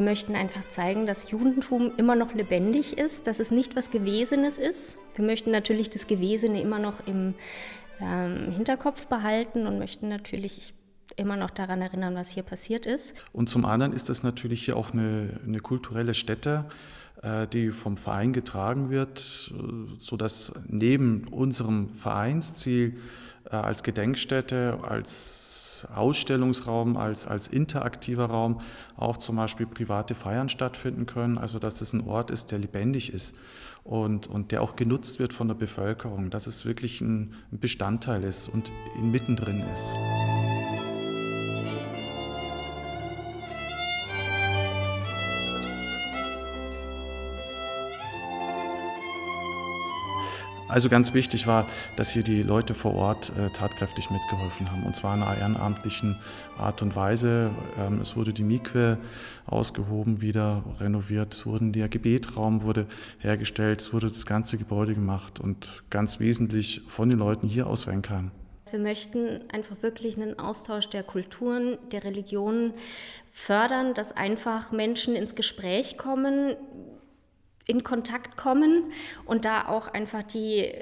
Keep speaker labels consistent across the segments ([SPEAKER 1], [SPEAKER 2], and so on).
[SPEAKER 1] möchten einfach zeigen, dass Judentum immer noch lebendig ist, dass es nicht was Gewesenes ist. Wir möchten natürlich das Gewesene immer noch im ähm, Hinterkopf behalten und möchten natürlich immer noch daran erinnern, was hier passiert ist.
[SPEAKER 2] Und zum anderen ist es natürlich hier auch eine, eine kulturelle Stätte, äh, die vom Verein getragen wird, äh, sodass neben unserem Vereinsziel äh, als Gedenkstätte, als Ausstellungsraum, als, als interaktiver Raum auch zum Beispiel private Feiern stattfinden können. Also dass es ein Ort ist, der lebendig ist und, und der auch genutzt wird von der Bevölkerung, dass es wirklich ein Bestandteil ist und mittendrin ist. Also ganz wichtig war, dass hier die Leute vor Ort äh, tatkräftig mitgeholfen haben und zwar in einer ehrenamtlichen Art und Weise. Ähm, es wurde die Mikwe ausgehoben, wieder renoviert, es wurde der Gebetraum wurde hergestellt, es wurde das ganze Gebäude gemacht und ganz wesentlich von den Leuten hier aus Wenkheim.
[SPEAKER 1] Wir möchten einfach wirklich einen Austausch der Kulturen, der Religionen fördern, dass einfach Menschen ins Gespräch kommen, in Kontakt kommen und da auch einfach die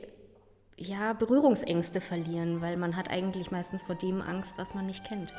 [SPEAKER 1] ja, Berührungsängste verlieren, weil man hat eigentlich meistens vor dem Angst, was man nicht kennt.